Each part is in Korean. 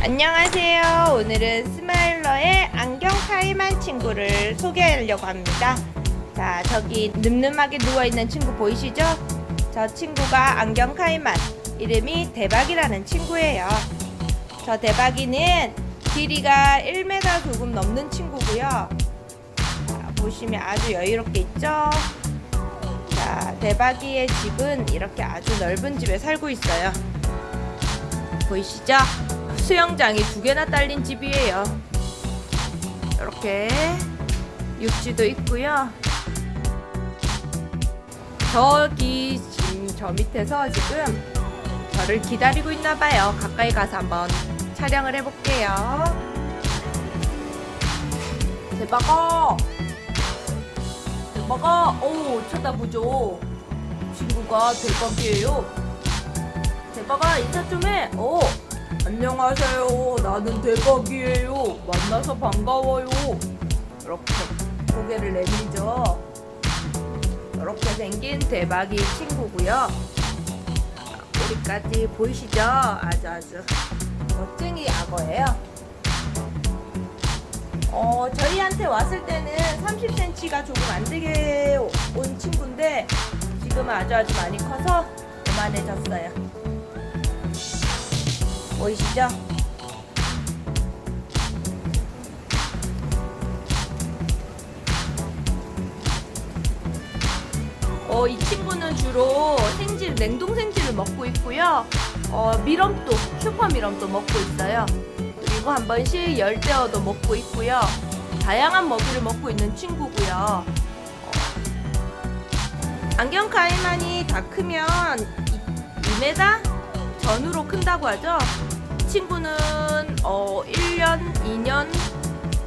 안녕하세요. 오늘은 스마일러의 안경 카이만 친구를 소개하려고 합니다. 자, 저기 늠름하게 누워있는 친구 보이시죠? 저 친구가 안경 카이만, 이름이 대박이라는 친구예요. 저 대박이는 길이가 1m 조금 넘는 친구고요. 자, 보시면 아주 여유롭게 있죠? 자, 대박이의 집은 이렇게 아주 넓은 집에 살고 있어요. 보이시죠? 수영장이 두 개나 딸린 집이에요. 이렇게 육지도 있고요. 저기 저 밑에서 지금 저를 기다리고 있나 봐요. 가까이 가서 한번 촬영을 해볼게요. 대박아! 대박아! 오 쳐다보죠. 친구가 대박이에요. 대박아 인사 좀 해. 오 안녕하세요. 나는 대박이에요. 만나서 반가워요. 이렇게 고개를 내밀죠. 이렇게 생긴 대박이 친구고요. 우리까지 보이시죠? 아주 아주 멋쟁이 악어예요. 어, 저희한테 왔을 때는 30cm가 조금 안 되게 온 친구인데 지금은 아주 아주 많이 커서 그만해졌어요. 보이시죠? 어, 이 친구는 주로 생질, 냉동 생질을 먹고 있고요. 어, 미럼도, 슈퍼 미럼도 먹고 있어요. 그리고 한 번씩 열대어도 먹고 있고요. 다양한 먹이를 먹고 있는 친구고요. 어, 안경 가이만이 다 크면 2m 전후로 큰다고 하죠. 이 친구는 어, 1년, 2년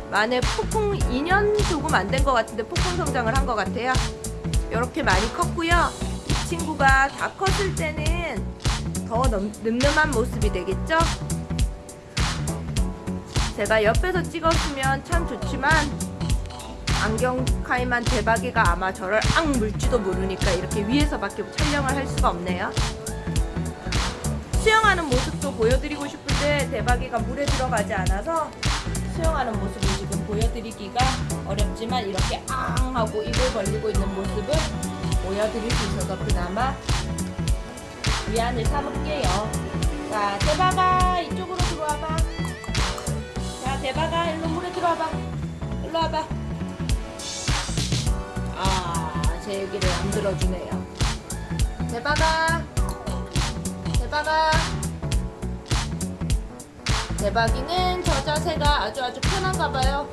만에 폭풍 2년 조금 안 된 것 같은데 폭풍 성장을 한 것 같아요. 이렇게 많이 컸고요. 이 친구가 다 컸을 때는 더 늠름한 모습이 되겠죠? 제가 옆에서 찍었으면 참 좋지만 안경 카이만 대박이가 아마 저를 악 물지도 모르니까 이렇게 위에서밖에 촬영을 할 수가 없네요. 수영하는 모습도 보여드리고 싶은데 대박이가 물에 들어가지 않아서 수영하는 모습을 지금 보여드리기가 어렵지만 이렇게 앙 하고 입을 벌리고 있는 모습을 보여드릴 수 있어서 그나마 위안을 삼을게요. 자, 대박아 이쪽으로 들어와봐. 자, 대박아 일로 물에 들어와봐. 일로 와봐. 아, 제 얘기를 안 들어주네요. 대박아. 대박아. 대박이는 저 자세가 아주 아주 편한가 봐요.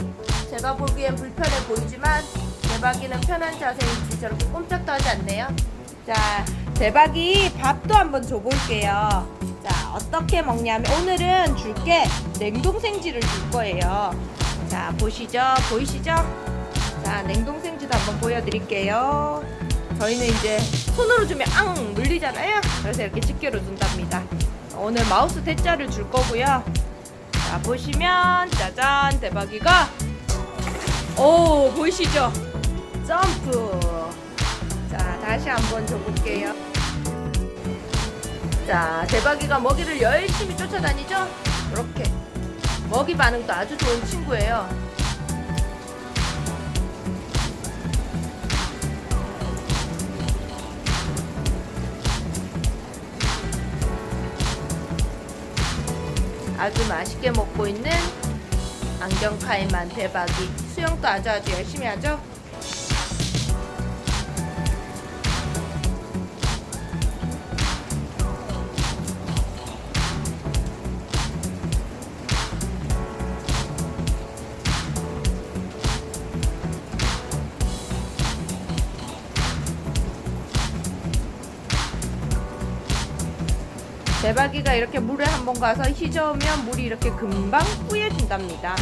제가 보기엔 불편해 보이지만 대박이는 편한 자세인지 저렇게 꼼짝도 하지 않네요. 자, 대박이 밥도 한번 줘볼게요. 자, 어떻게 먹냐면 오늘은 줄게 냉동생지를 줄 거예요. 자, 보시죠? 보이시죠? 자, 냉동생지도 한번 보여드릴게요. 저희는 이제 손으로 주면 앙 물리잖아요. 그래서 이렇게 집게로 준답니다. 오늘 마우스 대자를 줄 거고요. 자 보시면 짜잔 대박이가 오 보이시죠? 점프 자 다시 한번 줘볼게요. 자 대박이가 먹이를 열심히 쫓아다니죠? 이렇게 먹이 반응도 아주 좋은 친구예요. 아주 맛있게 먹고 있는 안경카이만 대박이 수영도 아주 아주 열심히 하죠? 대박이가 이렇게 물에 한번 가서 휘저으면 물이 이렇게 금방 뿌얘진답니다.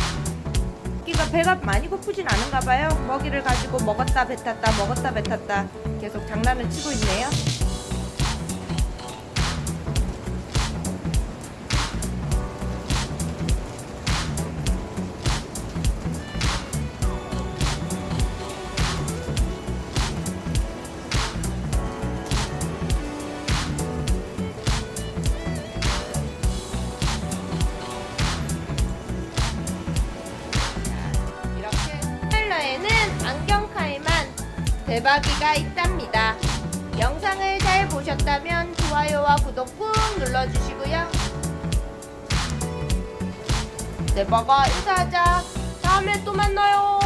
끼가 배가 많이 고프진 않은가 봐요. 먹이를 가지고 먹었다 뱉었다 먹었다 뱉었다 계속 장난을 치고 있네요. 대박이가 있답니다. 영상을 잘 보셨다면 좋아요와 구독 꾹 눌러주시고요. 대박아 인사하자. 다음에 또 만나요.